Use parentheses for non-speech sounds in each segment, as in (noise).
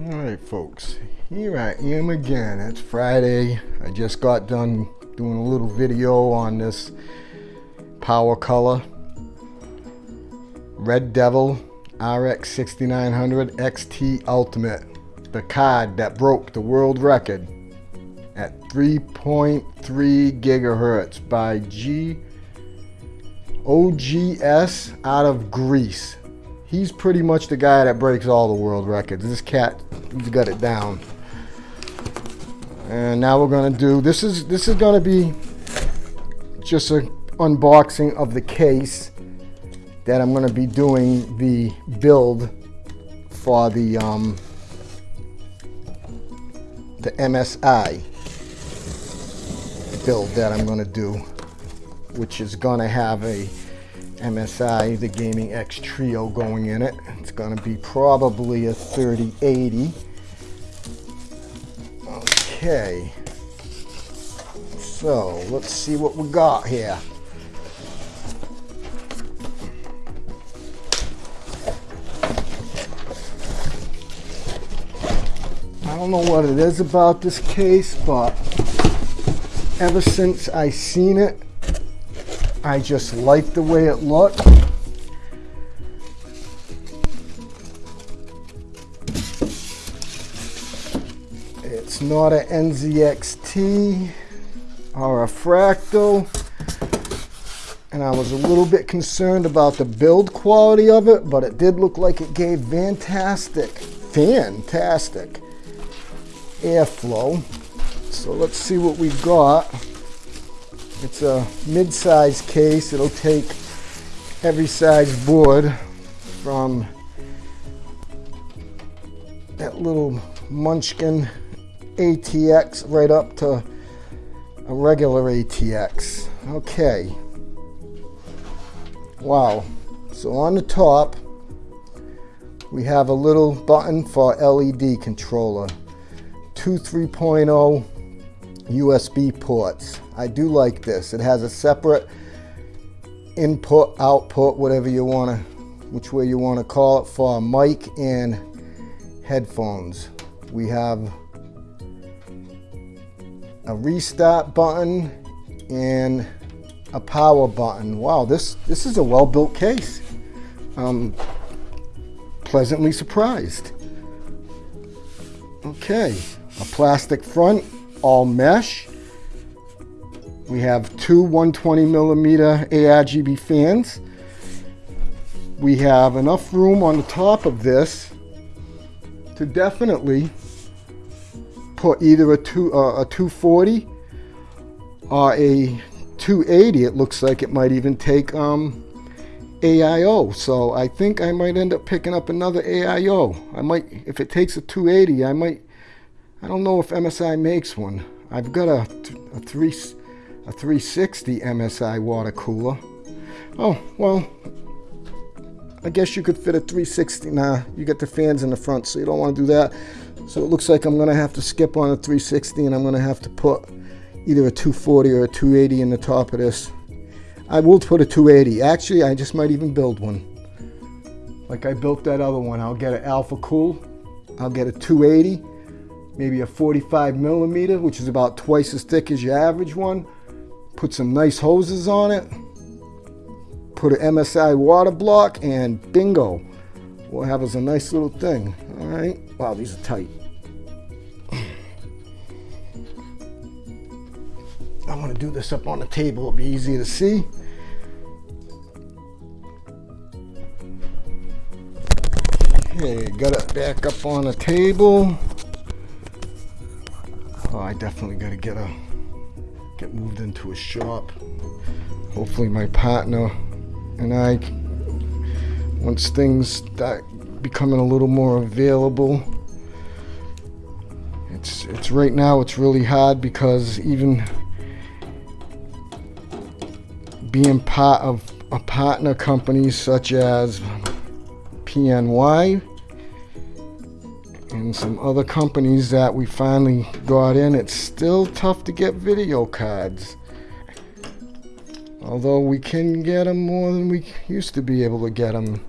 Alright folks, here I am again. It's Friday. I just got done doing a little video on this PowerColor Red Devil RX 6900 XT Ultimate. The card that broke the world record at 3.3 gigahertz by G OGS out of Greece. He's pretty much the guy that breaks all the world records. This cat, he's got it down. And now we're gonna do, this is, this is gonna be just an unboxing of the case that I'm gonna be doing the build for the, um, the MSI build that I'm gonna do, which is gonna have a MSI, the Gaming X Trio going in it. It's going to be probably a 3080. Okay. So, let's see what we got here. I don't know what it is about this case, but ever since I seen it, I just like the way it looked. It's not an NZXT or a Fractal. And I was a little bit concerned about the build quality of it, but it did look like it gave fantastic, fantastic airflow. So let's see what we've got. It's a mid-size case. It'll take every size board from that little Munchkin ATX right up to a regular ATX. Okay. Wow. So on the top, we have a little button for LED controller. Two 3.0 USB ports. I do like this. It has a separate input, output, whatever you want to, which way you want to call it, for a mic and headphones. We have a restart button and a power button. Wow, this, this is a well-built case. I'm pleasantly surprised. Okay, a plastic front, all mesh. We have two 120 millimeter ARGB fans. We have enough room on the top of this to definitely put either a, two, uh, a 240 or a 280. It looks like it might even take um, AIO. So I think I might end up picking up another AIO. I might, if it takes a 280, I might, I don't know if MSI makes one. I've got a, a, three, a 360 MSI water cooler. Oh, well, I guess you could fit a 360. Nah, you got the fans in the front, so you don't want to do that. So it looks like I'm going to have to skip on a 360 and I'm going to have to put either a 240 or a 280 in the top of this. I will put a 280. Actually, I just might even build one. Like I built that other one. I'll get an Alphacool. I'll get a 280 maybe a 45 millimeter, which is about twice as thick as your average one. Put some nice hoses on it. Put an MSI water block and bingo. We'll have us a nice little thing. All right. Wow, these are tight. I'm gonna do this up on the table. It'll be easy to see. Okay, got it back up on the table. Oh, I definitely got to get a get moved into a shop. Hopefully, my partner and I, once things start becoming a little more available. It's it's right now. It's really hard because even being part of a partner companies such as PNY and some other companies that we finally got in, it's still tough to get video cards. Although we can get them more than we used to be able to get them.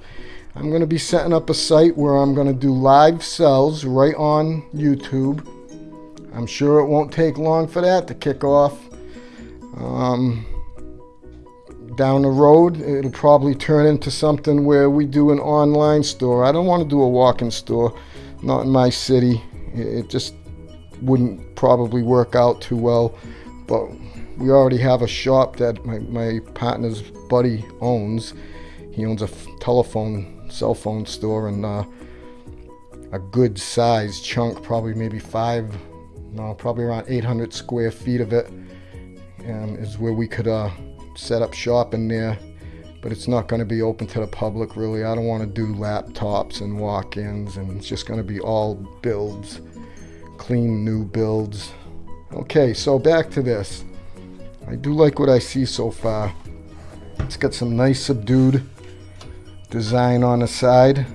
I'm going to be setting up a site where I'm going to do live sells right on YouTube. I'm sure it won't take long for that to kick off. Um, down the road, it'll probably turn into something where we do an online store. I don't want to do a walk-in store, not in my city. It just wouldn't probably work out too well. But we already have a shop that my, my partner's buddy owns. He owns a telephone, cell phone store, and uh, a good size chunk, probably maybe five, no, probably around 800 square feet of it, um, is where we could uh, set up shop in there. But it's not going to be open to the public, really. I don't want to do laptops and walk-ins, and it's just going to be all builds, clean new builds. Okay, so back to this. I do like what I see so far. It's got some nice subdued design on the side.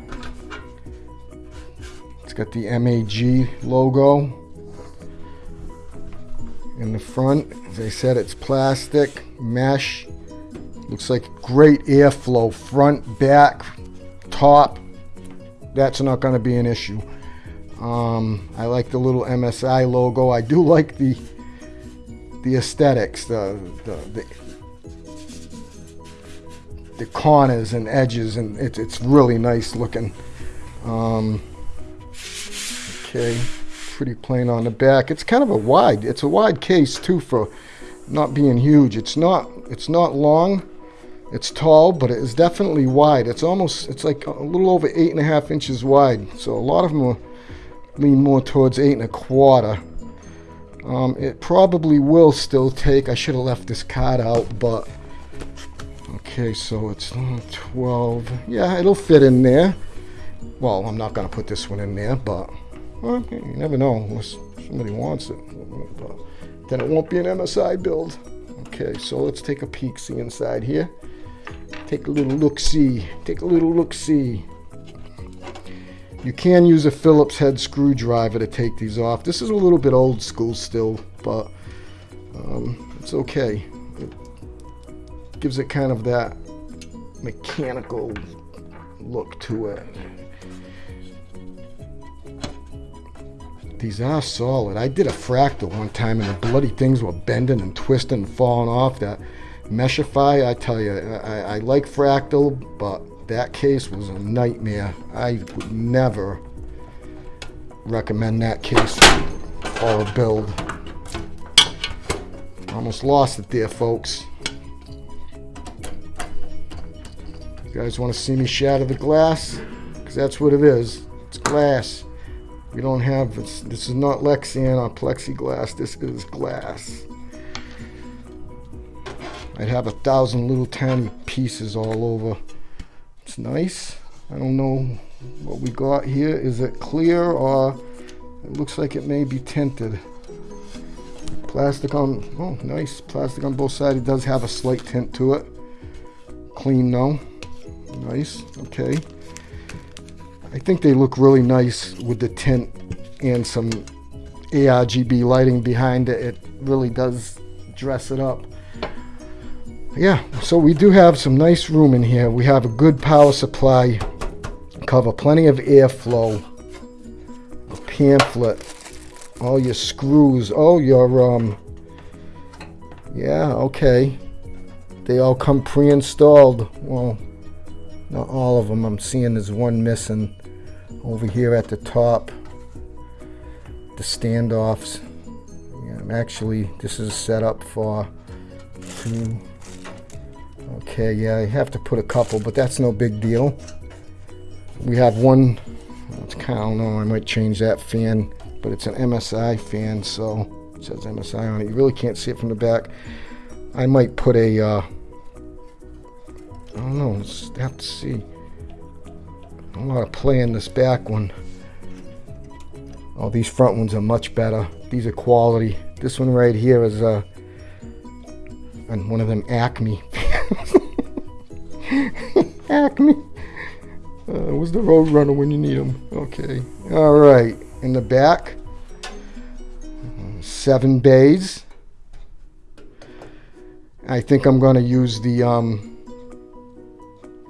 It's got the MAG logo in the front. As I said, it's plastic, mesh. Looks like great airflow, front, back, top. That's not going to be an issue. Um, I like the little MSI logo. I do like the the aesthetics, the, the, the, the corners and edges, and it's, it's really nice looking. Um, okay, pretty plain on the back. It's kind of a wide, it's a wide case too for not being huge. It's not, it's not long. It's tall, but it is definitely wide. It's almost, it's like a little over eight and a half inches wide. So a lot of them are lean more towards eight and a quarter. Um, it probably will still take, I should have left this card out, but okay, so it's 12. Yeah, it'll fit in there. Well, I'm not going to put this one in there, but well, you never know unless somebody wants it. But then it won't be an MSI build. Okay, so let's take a peek, see inside here. Take a little look-see. Take a little look-see. You can use a Phillips head screwdriver to take these off. This is a little bit old school still, but um, it's okay. It gives it kind of that mechanical look to it. These are solid. I did a fractal one time and the bloody things were bending and twisting and falling off. That Meshify, I tell you, I, I like fractal, but that case was a nightmare. I would never recommend that case or a build. Almost lost it there, folks. You guys want to see me shatter the glass? Because that's what it is. It's glass. We don't have, this is not Lexan or plexiglass. This is glass. I'd have a thousand little tiny pieces all over It's nice. I don't know what we got here. Is it clear or it looks like it may be tinted. Plastic on, oh nice, plastic on both sides. It does have a slight tint to it. Clean though, nice, okay. I think they look really nice with the tint and some ARGB lighting behind it. It really does dress it up yeah, so we do have some nice room in here. We have a good power supply, cover plenty of airflow, a pamphlet, all your screws, oh, your, um, yeah, okay. They all come pre-installed. Well, not all of them. I'm seeing there's one missing over here at the top. The standoffs. Yeah, actually, this is set up for two, Okay, yeah, I have to put a couple, but that's no big deal. We have one, it's kind of, I don't know, I might change that fan, but it's an MSI fan, so it says MSI on it. You really can't see it from the back. I might put a, uh, I don't know, let's have to see. I want to play in this back one. Oh, these front ones are much better. These are quality. This one right here is uh, and one of them Acme (laughs) (laughs) Acme. Uh, was the road runner when you need him? Okay. All right. In the back, seven bays. I think I'm going to use the um,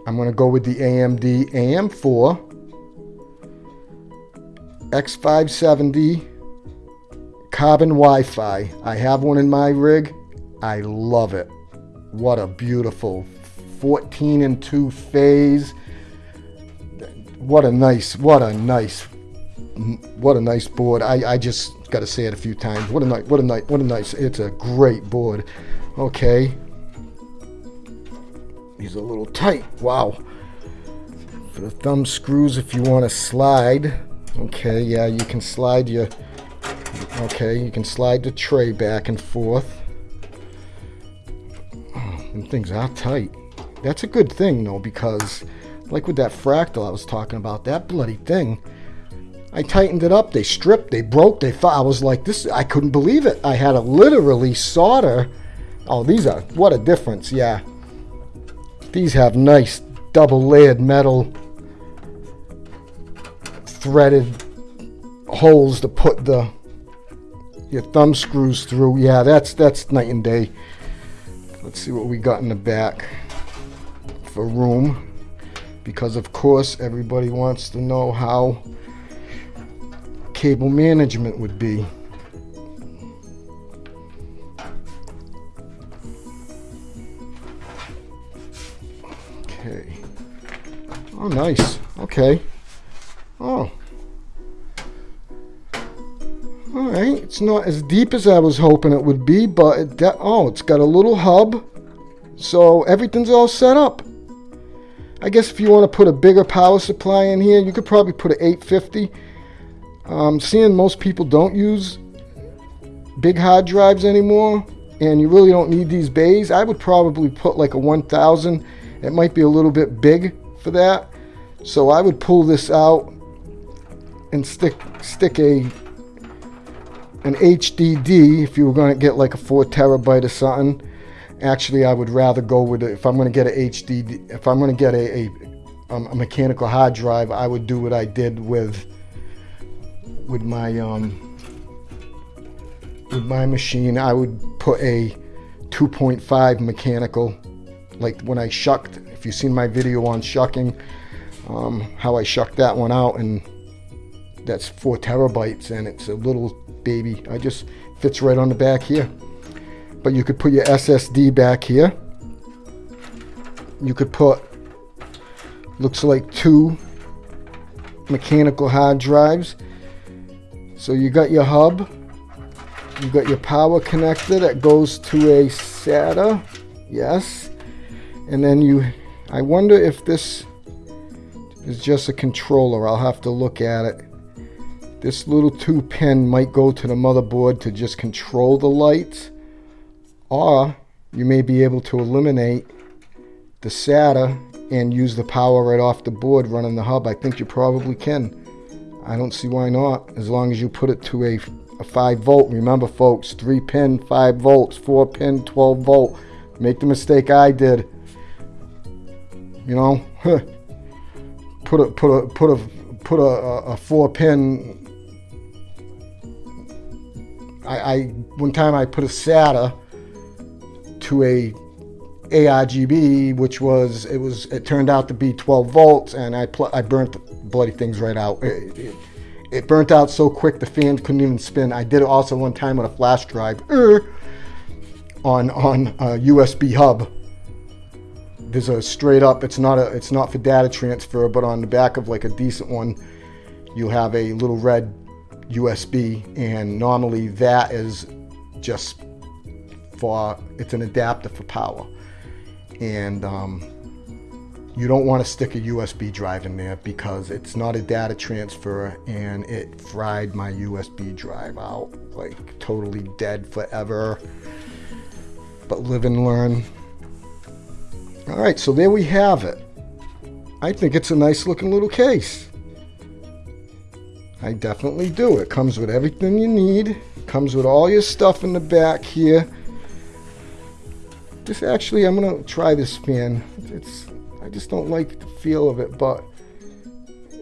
I'm going to go with the AMD AM4 X570 carbon Wi-Fi. I have one in my rig. I love it. What a beautiful 14 and 2 phase. What a nice, what a nice, what a nice board. I, I just got to say it a few times. What a nice, what a nice, what a nice, it's a great board. Okay. He's a little tight. Wow. For the thumb screws, if you want to slide. Okay, yeah, you can slide your, okay, you can slide the tray back and forth. Oh, and things are tight. That's a good thing, though, because like with that fractal I was talking about, that bloody thing, I tightened it up. They stripped, they broke, they. I was like, this, I couldn't believe it. I had to literally solder. Oh, these are, what a difference, yeah. These have nice double layered metal threaded holes to put the your thumb screws through. Yeah, that's that's night and day. Let's see what we got in the back for room. Because of course everybody wants to know how cable management would be. Okay. Oh, nice. Okay. Oh. Alright, it's not as deep as I was hoping it would be, but it, oh, it's got a little hub, so everything's all set up. I guess if you want to put a bigger power supply in here, you could probably put an 850. Um, seeing most people don't use big hard drives anymore, and you really don't need these bays, I would probably put like a 1000. It might be a little bit big for that. So I would pull this out and stick stick a an HDD if you were going to get like a four terabyte or something. Actually, I would rather go with it if I'm going to get a HDD. If I'm going to get a, a, um, a mechanical hard drive, I would do what I did with with my um, with my machine. I would put a 2.5 mechanical, like when I shucked. If you've seen my video on shucking, um, how I shucked that one out, and that's four terabytes, and it's a little baby. I just fits right on the back here. But you could put your SSD back here. You could put, looks like two mechanical hard drives. So you got your hub. You got your power connector that goes to a SATA. Yes. And then you, I wonder if this is just a controller. I'll have to look at it. This little two pin might go to the motherboard to just control the lights or you may be able to eliminate the SATA and use the power right off the board running the hub. I think you probably can. I don't see why not as long as you put it to a, a 5 volt. Remember folks, 3 pin 5 volts, 4 pin 12 volt. Make the mistake I did. You know, put a put a put a put a, a, 4 pin I, I one time I put a SATA to a ARGB, which was it was it turned out to be 12 volts, and I I burnt the bloody things right out. It, it, it, burnt out so quick the fan couldn't even spin. I did it also one time with a flash drive er, on on a USB hub. There's a straight up. It's not a. It's not for data transfer, but on the back of like a decent one, you have a little red USB, and normally that is just for it's an adapter for power, and um, you don't want to stick a USB drive in there because it's not a data transfer, and it fried my USB drive out like totally dead forever. But live and learn. All right, so there we have it. I think it's a nice looking little case. I definitely do. It comes with everything you need. Comes with all your stuff in the back here. This actually, I'm gonna try this fan. It's, I just don't like the feel of it, but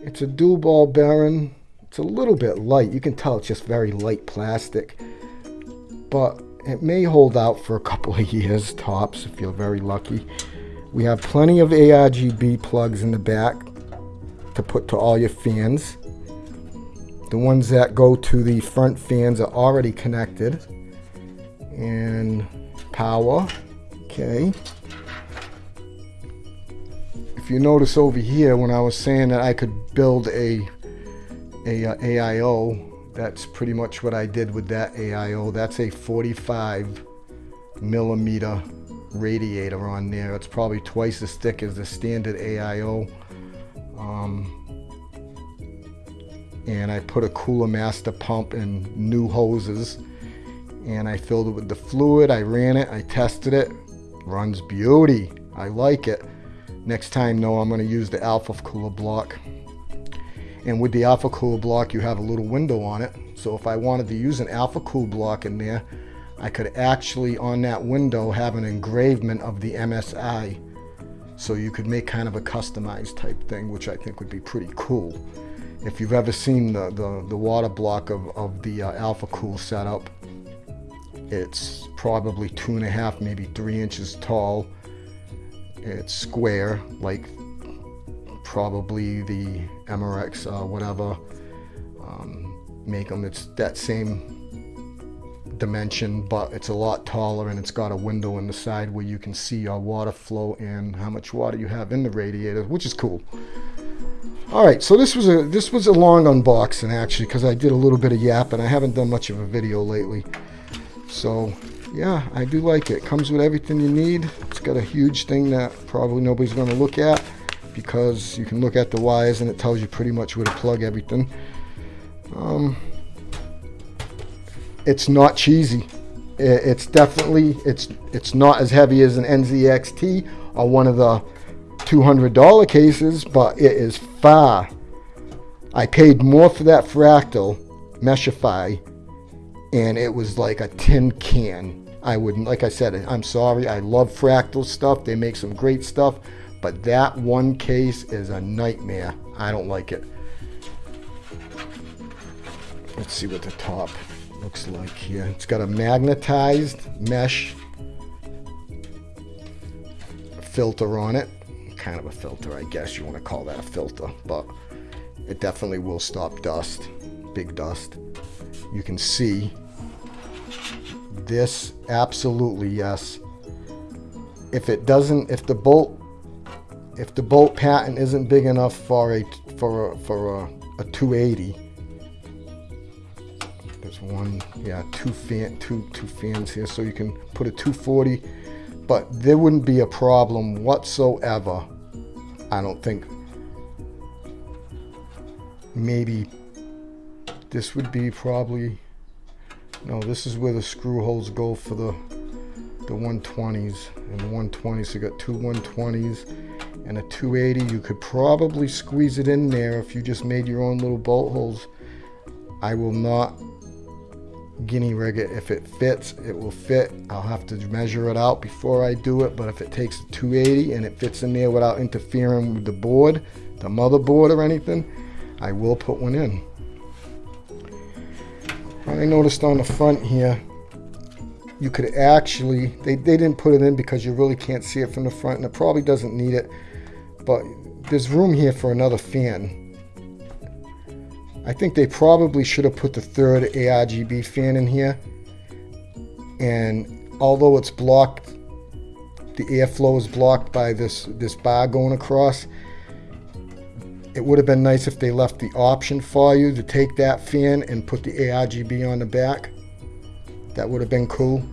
it's a dual ball bearing. It's a little bit light. You can tell it's just very light plastic, but it may hold out for a couple of (laughs) years tops if you're very lucky. We have plenty of ARGB plugs in the back to put to all your fans. The ones that go to the front fans are already connected. And power, okay. If you notice over here, when I was saying that I could build a, a, a uh, AIO, that's pretty much what I did with that AIO. That's a 45 millimeter radiator on there. It's probably twice as thick as the standard AIO. Um, and I put a Cooler Master pump and new hoses and I filled it with the fluid. I ran it, I tested it, runs beauty. I like it. Next time though, I'm gonna use the Alpha Cooler block. And with the Alpha Cooler block, you have a little window on it. So if I wanted to use an Alphacool block in there, I could actually on that window have an engravement of the MSI. So you could make kind of a customized type thing, which I think would be pretty cool. If you've ever seen the, the, the water block of, of the uh, Alphacool setup, it's probably two and a half, maybe three inches tall. It's square, like probably the MRX, uh, whatever, um, make them. It's that same dimension, but it's a lot taller and it's got a window in the side where you can see your water flow and how much water you have in the radiator, which is cool. All right, so this was a this was a long unboxing actually because I did a little bit of yap and I haven't done much of a video lately. So yeah, I do like it. Comes with everything you need. It's got a huge thing that probably nobody's going to look at because you can look at the wires and it tells you pretty much where to plug everything. Um, it's not cheesy. It's definitely it's it's not as heavy as an NZXT or one of the $200 cases, but it is far. I paid more for that fractal Meshify, and it was like a tin can. I wouldn't, like I said, I'm sorry. I love fractal stuff. They make some great stuff, but that one case is a nightmare. I don't like it. Let's see what the top looks like here. It's got a magnetized mesh filter on it kind of a filter, I guess you want to call that a filter, but it definitely will stop dust, big dust. You can see this absolutely yes. If it doesn't, if the bolt, if the bolt patent isn't big enough for a for a, for a, a 280, there's one, yeah, two fan, two two fans here, so you can put a 240 but there wouldn't be a problem whatsoever I don't think maybe this would be probably no this is where the screw holes go for the the 120s and the 120s you got two 120s and a 280 you could probably squeeze it in there if you just made your own little bolt holes I will not guinea rig it. If it fits, it will fit. I'll have to measure it out before I do it, but if it takes 280 and it fits in there without interfering with the board, the motherboard or anything, I will put one in. I noticed on the front here, you could actually, they, they didn't put it in because you really can't see it from the front and it probably doesn't need it, but there's room here for another fan I think they probably should have put the third ARGB fan in here. And although it's blocked, the airflow is blocked by this, this bar going across, it would have been nice if they left the option for you to take that fan and put the ARGB on the back. That would have been cool.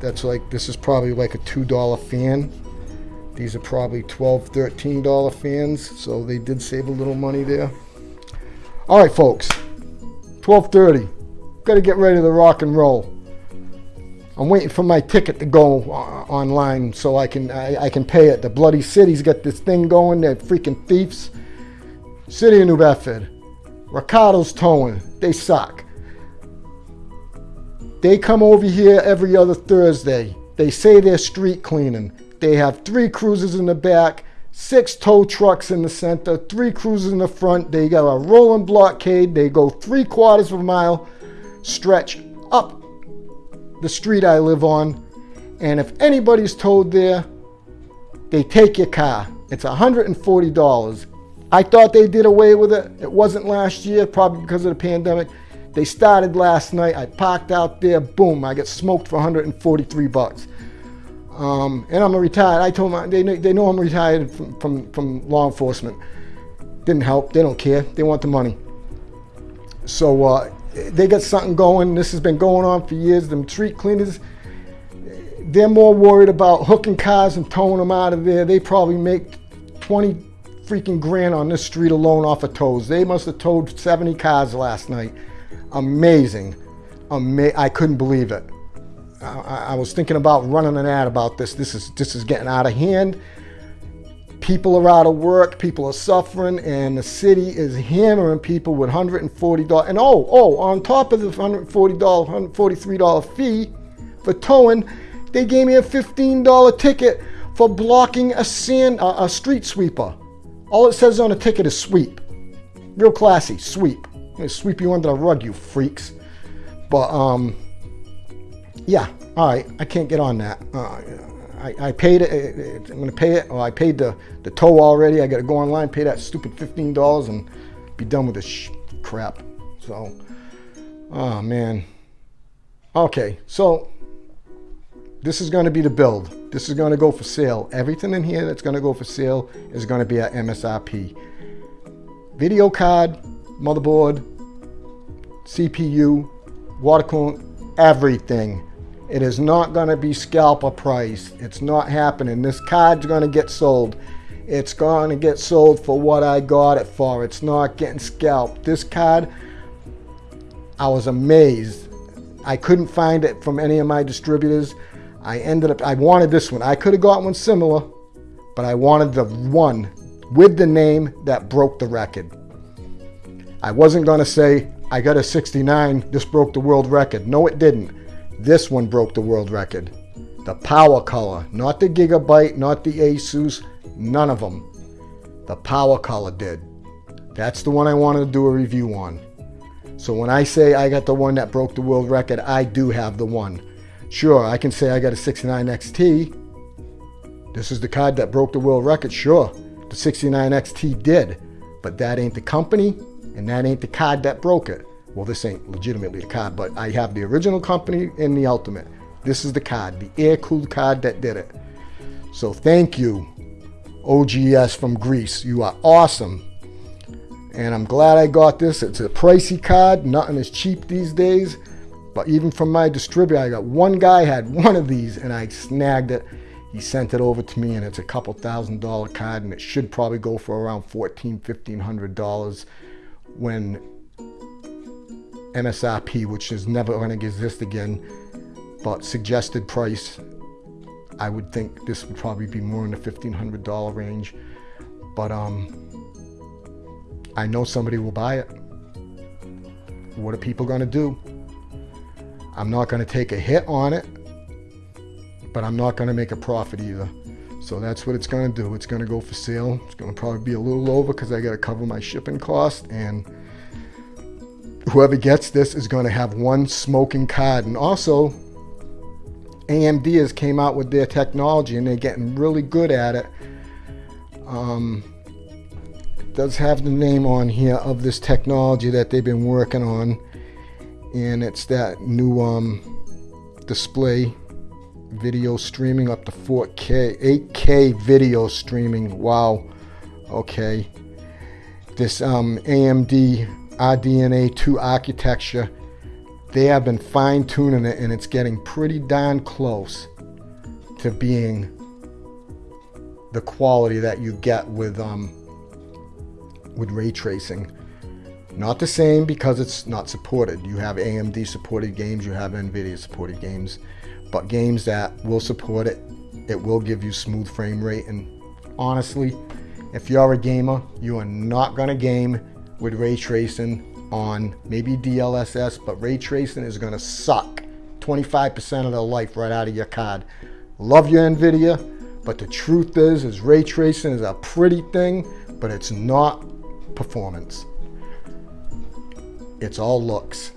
That's like, this is probably like a $2 fan. These are probably $12, $13 fans, so they did save a little money there. All right, folks. 12:30. Got to get ready to rock and roll. I'm waiting for my ticket to go online so I can I, I, can pay it. The bloody city's got this thing going. They're freaking thieves. City of New Bedford. Ricardo's towing. They suck. They come over here every other Thursday. They say they're street cleaning. They have three cruisers in the back six tow trucks in the center, three cruisers in the front. They got a rolling blockade. They go three quarters of a mile stretch up the street I live on. And if anybody's towed there, they take your car. It's $140. I thought they did away with it. It wasn't last year, probably because of the pandemic. They started last night. I parked out there. Boom! I get smoked for 143 bucks. Um, and I'm a retired. I told them they they know I'm retired from, from from law enforcement. Didn't help. They don't care. They want the money. So uh, they got something going. This has been going on for years. Them street cleaners, they're more worried about hooking cars and towing them out of there. They probably make 20 freaking grand on this street alone off of tows. They must have towed 70 cars last night amazing. Ama I couldn't believe it. I, I, was thinking about running an ad about this. This is this is getting out of hand. People are out of work. People are suffering, and the city is hammering people with $140. And oh, oh, on top of the $140, $143 fee for towing, they gave me a $15 ticket for blocking a sand, a street sweeper. All it says on a ticket is sweep. Real classy, sweep sweep you under the rug, you freaks. But, um, yeah, all right, I can't get on that. Uh, I, I, paid it, I'm gonna pay it, or I paid the, the tow already. I gotta go online, pay that stupid $15 and be done with this crap. So, oh man. Okay, so this is gonna be the build. This is gonna go for sale. Everything in here that's gonna go for sale is gonna be at MSRP. Video card, motherboard, CPU, water coolant, everything. It is not going to be scalper price. It's not happening. This card's going to get sold. It's going to get sold for what I got it for. It's not getting scalped. This card, I was amazed. I couldn't find it from any of my distributors. I ended up, I wanted this one. I could have got one similar, but I wanted the one with the name that broke the record. I wasn't going to say, I got a 69, this broke the world record. No, it didn't. This one broke the world record. The PowerColor, not the Gigabyte, not the Asus, none of them. The PowerColor did. That's the one I wanted to do a review on. So when I say I got the one that broke the world record, I do have the one. Sure, I can say I got a 69 XT. This is the card that broke the world record. Sure, the 69 XT did. But that ain't the company, and that ain't the card that broke it. Well, this ain't legitimately the card, but I have the original company and the ultimate. This is the card, the air-cooled card that did it. So thank you, OGS from Greece. You are awesome. And I'm glad I got this. It's a pricey card. Nothing is cheap these days. But even from my distributor, I got one guy had one of these and I snagged it. He sent it over to me and it's a couple thousand dollar card and it should probably go for around fourteen, fifteen hundred dollars when MSRP, which is never going to exist again, but suggested price, I would think this would probably be more in the $1,500 range. But um, I know somebody will buy it. What are people going to do? I'm not going to take a hit on it, but I'm not going to make a profit either. So that's what it's going to do. It's going to go for sale. It's going to probably be a little over because I got to cover my shipping cost. And whoever gets this is going to have one smoking card. And also, AMD has came out with their technology and they're getting really good at it. Um, it does have the name on here of this technology that they've been working on. And it's that new um, display video streaming up to 4K, 8K video streaming. Wow. Okay. This um, AMD RDNA 2 architecture, they have been fine tuning it and it's getting pretty darn close to being the quality that you get with um, with ray tracing. Not the same because it's not supported. You have AMD supported games, you have NVIDIA supported games but games that will support it, it will give you smooth frame rate. And honestly, if you're a gamer, you are not gonna game with ray tracing on maybe DLSS, but ray tracing is gonna suck 25% of the life right out of your card. Love your NVIDIA, but the truth is, is ray tracing is a pretty thing, but it's not performance. It's all looks.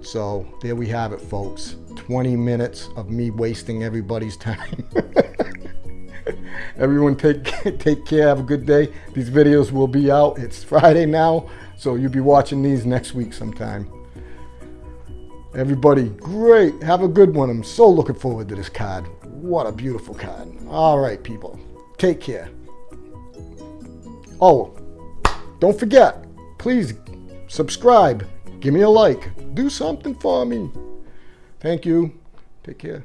So there we have it, folks. 20 minutes of me wasting everybody's (laughs) time. Everyone take (laughs) take care. Have a good day. These videos will be out. It's Friday now, so you'll be watching these next week sometime. Everybody, great. Have a good one. I'm so looking forward to this card. What a beautiful card. All right, people. Take care. Oh, don't forget, please subscribe. Give me a like. Do something for me. Thank you. Take care.